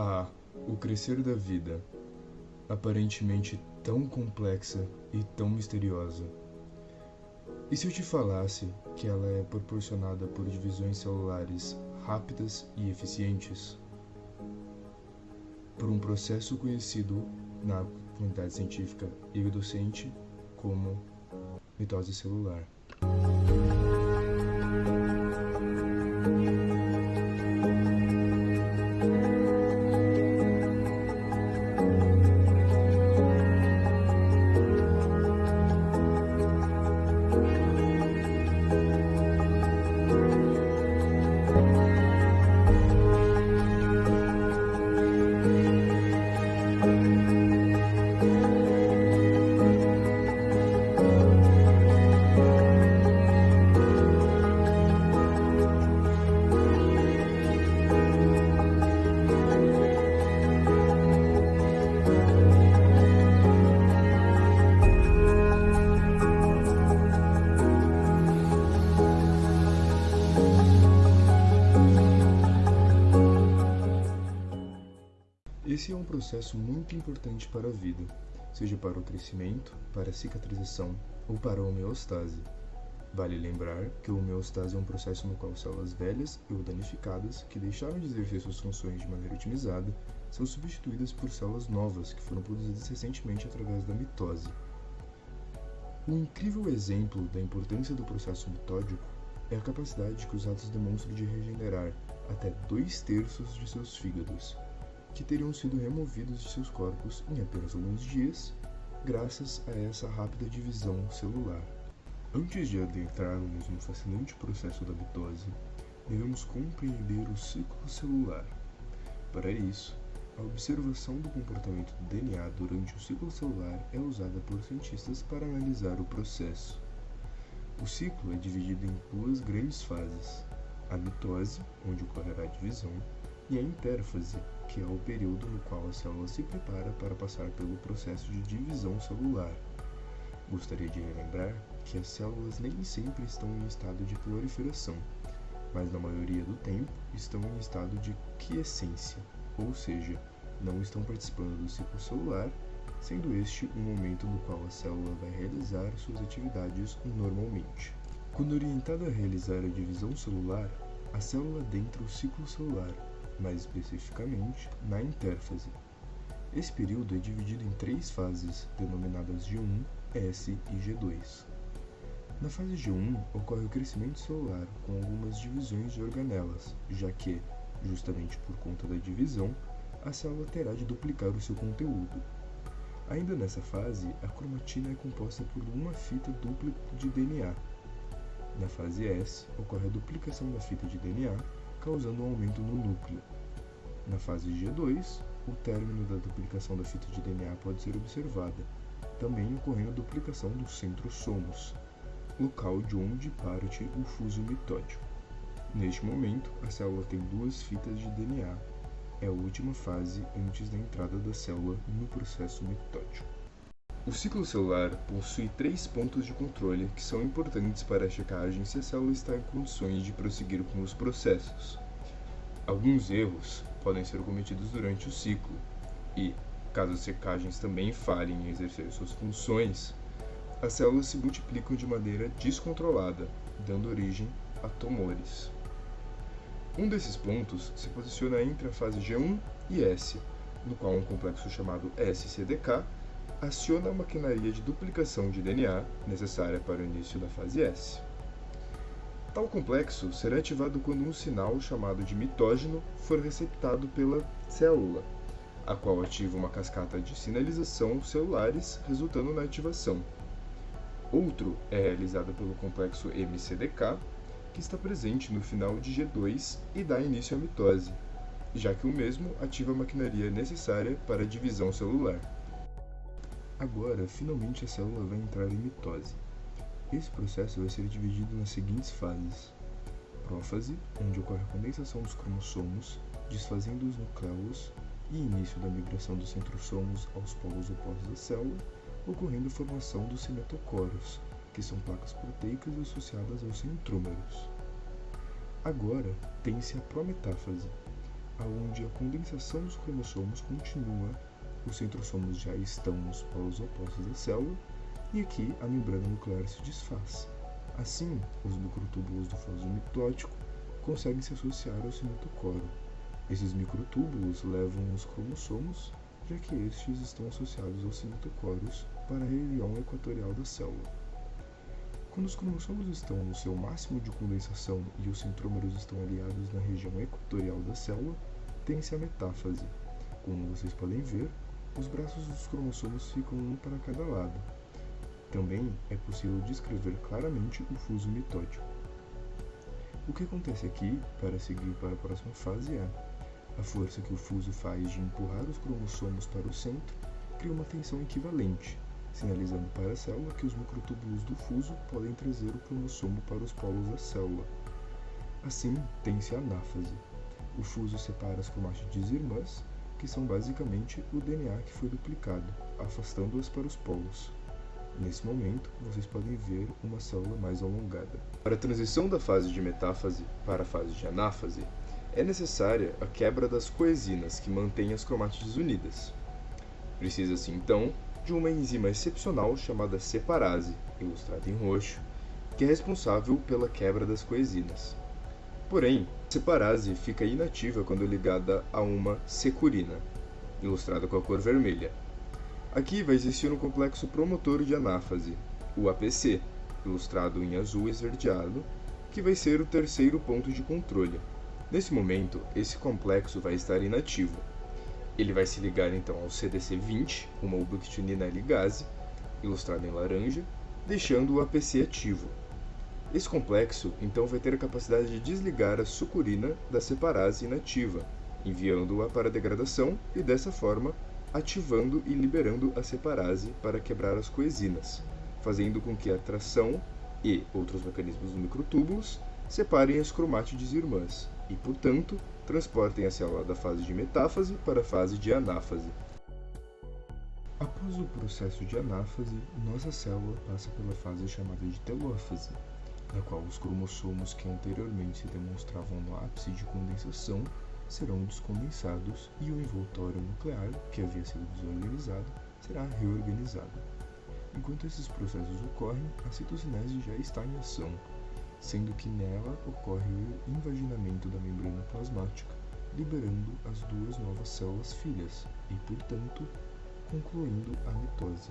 Ah, o crescer da vida, aparentemente tão complexa e tão misteriosa. E se eu te falasse que ela é proporcionada por divisões celulares rápidas e eficientes? Por um processo conhecido na comunidade científica e docente como mitose celular. Processo muito importante para a vida, seja para o crescimento, para a cicatrização ou para a homeostase. Vale lembrar que a homeostase é um processo no qual células velhas ou danificadas, que deixaram de exercer suas funções de maneira otimizada, são substituídas por células novas que foram produzidas recentemente através da mitose. Um incrível exemplo da importância do processo mitódico é a capacidade que os ratos demonstram de regenerar até dois terços de seus fígados, que teriam sido removidos de seus corpos em apenas alguns dias, graças a essa rápida divisão celular. Antes de adentrarmos no fascinante processo da mitose, devemos compreender o ciclo celular. Para isso, a observação do comportamento do DNA durante o ciclo celular é usada por cientistas para analisar o processo. O ciclo é dividido em duas grandes fases: a mitose, onde ocorrerá a divisão, e a intérfase, que é o período no qual a célula se prepara para passar pelo processo de divisão celular. Gostaria de relembrar que as células nem sempre estão em estado de proliferação, mas na maioria do tempo estão em estado de quiescência, ou seja, não estão participando do ciclo celular, sendo este um momento no qual a célula vai realizar suas atividades normalmente. Quando orientada a realizar a divisão celular, a célula adentra o ciclo celular, mais especificamente na intérfase. Esse período é dividido em três fases, denominadas G1, S e G2. Na fase G1 ocorre o crescimento celular com algumas divisões de organelas, já que, justamente por conta da divisão, a célula terá de duplicar o seu conteúdo. Ainda nessa fase, a cromatina é composta por uma fita dupla de DNA. Na fase S, ocorre a duplicação da fita de DNA causando um aumento no núcleo. Na fase G2, o término da duplicação da fita de DNA pode ser observada, também ocorrendo a duplicação dos centrosomos, local de onde parte o fuso mitótico. Neste momento, a célula tem duas fitas de DNA. É a última fase antes da entrada da célula no processo mitótico. O ciclo celular possui três pontos de controle que são importantes para a checagem se a célula está em condições de prosseguir com os processos. Alguns erros podem ser cometidos durante o ciclo e, caso as checagens também falhem em exercer suas funções, as células se multiplicam de maneira descontrolada, dando origem a tumores. Um desses pontos se posiciona entre a fase G1 e S, no qual um complexo chamado SCDK aciona a maquinaria de duplicação de DNA necessária para o início da fase S. Tal complexo será ativado quando um sinal chamado de mitógeno for receptado pela célula, a qual ativa uma cascata de sinalização celulares, resultando na ativação. Outro é realizado pelo complexo MCDK, que está presente no final de G2 e dá início à mitose, já que o mesmo ativa a maquinaria necessária para a divisão celular. Agora, finalmente a célula vai entrar em mitose. Esse processo vai ser dividido nas seguintes fases: prófase, onde ocorre a condensação dos cromossomos, desfazendo os nucleolos, e início da migração dos centrosomos aos polos opostos da célula, ocorrendo a formação dos cimetocoros, que são placas proteicas associadas aos centrômeros. Agora, tem-se a prometáfase, onde a condensação dos cromossomos continua, os centrossomos já estão nos polos opostos da célula, e aqui a membrana nuclear se desfaz. Assim, os microtúbulos do vaso mitótico conseguem se associar ao cimetocoro. Esses microtúbulos levam os cromossomos, já que estes estão associados aos cimetocoros para a região equatorial da célula. Quando os cromossomos estão no seu máximo de condensação e os centrômeros estão aliados na região equatorial da célula, tem-se a metáfase. Como vocês podem ver, os braços dos cromossomos ficam um para cada lado. Também é possível descrever claramente o fuso mitótico. O que acontece aqui, para seguir para a próxima fase, é a força que o fuso faz de empurrar os cromossomos para o centro cria uma tensão equivalente, sinalizando para a célula que os microtúbulos do fuso podem trazer o cromossomo para os polos da célula. Assim, tem-se a anáfase. O fuso separa as cromátides irmãs, que são basicamente o DNA que foi duplicado, afastando-as para os polos. Nesse momento, vocês podem ver uma célula mais alongada. Para a transição da fase de metáfase para a fase de anáfase, é necessária a quebra das coesinas que mantêm as cromátides unidas. Precisa-se então de uma enzima excepcional chamada separase, ilustrada em roxo, que é responsável pela quebra das coesinas. Porém, a separase fica inativa quando ligada a uma securina, ilustrada com a cor vermelha, Aqui vai existir um complexo promotor de anáfase, o APC, ilustrado em azul esverdeado, que vai ser o terceiro ponto de controle. Nesse momento, esse complexo vai estar inativo. Ele vai se ligar então ao CDC20, uma ubiquitinina ligase, ilustrado em laranja, deixando o APC ativo. Esse complexo então vai ter a capacidade de desligar a sucurina da separase inativa, enviando-a para degradação e dessa forma ativando e liberando a separase para quebrar as coesinas, fazendo com que a tração e outros mecanismos dos microtúbulos separem as cromátides irmãs e, portanto, transportem a célula da fase de metáfase para a fase de anáfase. Após o processo de anáfase, nossa célula passa pela fase chamada de telófase, na qual os cromossomos que anteriormente se demonstravam no ápice de condensação serão descondensados e o envoltório nuclear, que havia sido desorganizado, será reorganizado. Enquanto esses processos ocorrem, a citocinese já está em ação, sendo que nela ocorre o invaginamento da membrana plasmática, liberando as duas novas células filhas e, portanto, concluindo a mitose.